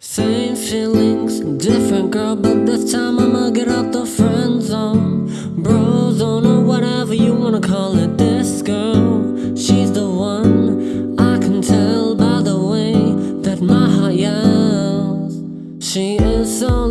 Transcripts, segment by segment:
Same feelings, different girl, but this time I'ma get out the friend zone. Bro zone or whatever you wanna call it. This girl, she's the one. I can tell by the way that my heart yells. She is so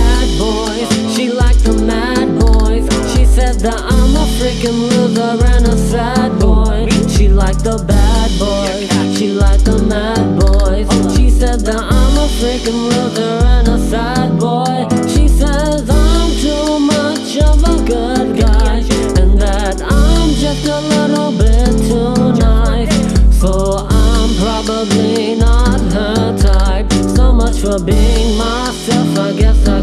bad boys. She likes the mad boys. She says that I'm a freaking loser and a sad boy. She likes the bad boys. She likes the mad boys. She said that I'm a freaking loser and a sad boy. She says I'm too much of a good guy and that I'm just a little bit too nice. So I'm probably not her type. So much for being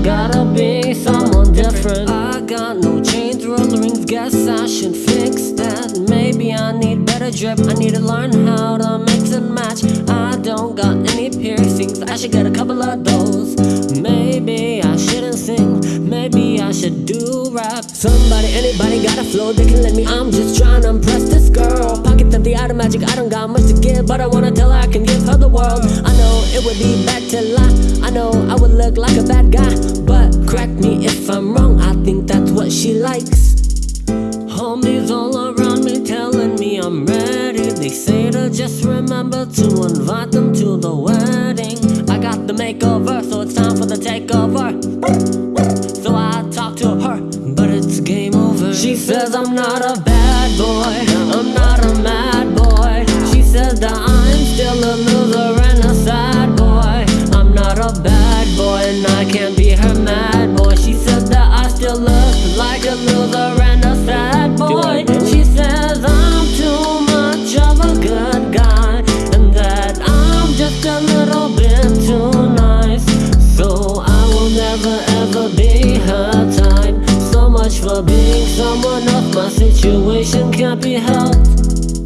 gotta be someone different. I got no chains, rose rings. Guess I should fix that. Maybe I need better drip. I need to learn how to mix and match. I don't got any piercings. I should get a couple of those. Maybe I shouldn't sing. Maybe I should do rap. Somebody, anybody got a flow they can let me. I'm just trying to impress this girl. I don't got much to give, but I wanna tell her I can give her the world. I know it would be bad to lie. I know I would look like a bad guy, but correct me if I'm wrong. I think that's what she likes. Homies all around me telling me I'm ready. They say to just remember to invite them to the wedding. I got the makeover, so it's time for the takeover. So I talk to her, but it's game over. She says I'm not a I can't be her mad boy. She said that I still look like a loser and a sad boy. She says I'm too much of a good guy And that I'm just a little bit too nice. So I will never ever be her type. So much for being someone of My situation can't be helped.